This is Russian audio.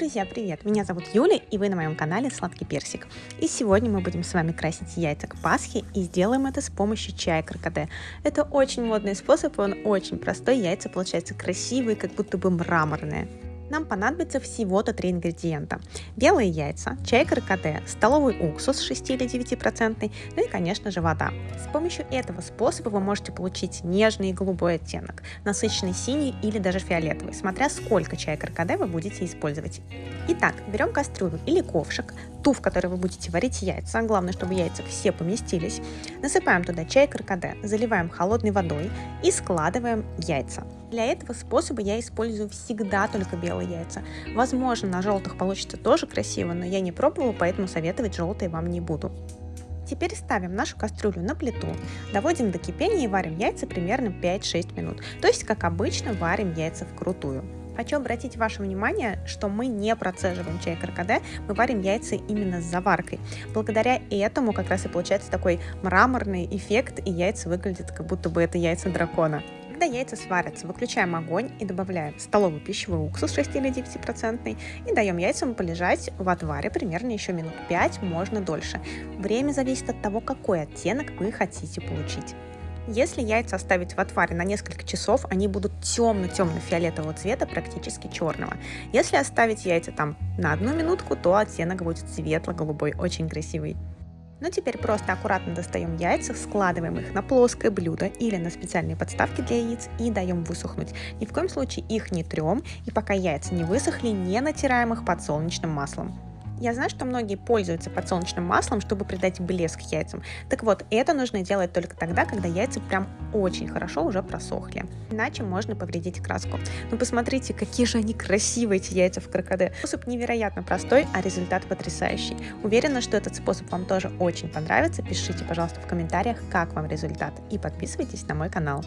Друзья, привет! Меня зовут Юля, и вы на моем канале Сладкий Персик. И сегодня мы будем с вами красить яйца к Пасхе, и сделаем это с помощью чая крокоде. Это очень модный способ, и он очень простой, яйца получаются красивые, как будто бы мраморные нам понадобится всего-то 3 ингредиента. Белые яйца, чай каркаде, столовый уксус 6 или 9%, ну и, конечно же, вода. С помощью этого способа вы можете получить нежный голубой оттенок, насыщенный синий или даже фиолетовый, смотря сколько чая каркаде вы будете использовать. Итак, берем кастрюлю или ковшик, ту, в которой вы будете варить яйца, главное, чтобы яйца все поместились, насыпаем туда чай каркаде, заливаем холодной водой и складываем яйца. Для этого способа я использую всегда только белые яйца. Возможно, на желтых получится тоже красиво, но я не пробовала, поэтому советовать желтые вам не буду. Теперь ставим нашу кастрюлю на плиту, доводим до кипения и варим яйца примерно 5-6 минут. То есть, как обычно, варим яйца вкрутую. Хочу обратить ваше внимание, что мы не процеживаем чай каркаде, мы варим яйца именно с заваркой. Благодаря этому как раз и получается такой мраморный эффект, и яйца выглядят как будто бы это яйца дракона. Когда яйца сварятся, выключаем огонь и добавляем столовый пищевой уксус 6 или 9% и даем яйцам полежать в отваре примерно еще минут 5, можно дольше. Время зависит от того, какой оттенок вы хотите получить. Если яйца оставить в отваре на несколько часов, они будут темно-темно-фиолетового цвета, практически черного. Если оставить яйца там на одну минутку, то оттенок будет светло-голубой, очень красивый. Ну теперь просто аккуратно достаем яйца, складываем их на плоское блюдо или на специальные подставки для яиц и даем высохнуть. Ни в коем случае их не трем, и пока яйца не высохли, не натираем их подсолнечным маслом. Я знаю, что многие пользуются подсолнечным маслом, чтобы придать блеск яйцам. Так вот, это нужно делать только тогда, когда яйца прям очень хорошо уже просохли. Иначе можно повредить краску. Но посмотрите, какие же они красивые, эти яйца в крокоде. Способ невероятно простой, а результат потрясающий. Уверена, что этот способ вам тоже очень понравится. Пишите, пожалуйста, в комментариях, как вам результат. И подписывайтесь на мой канал.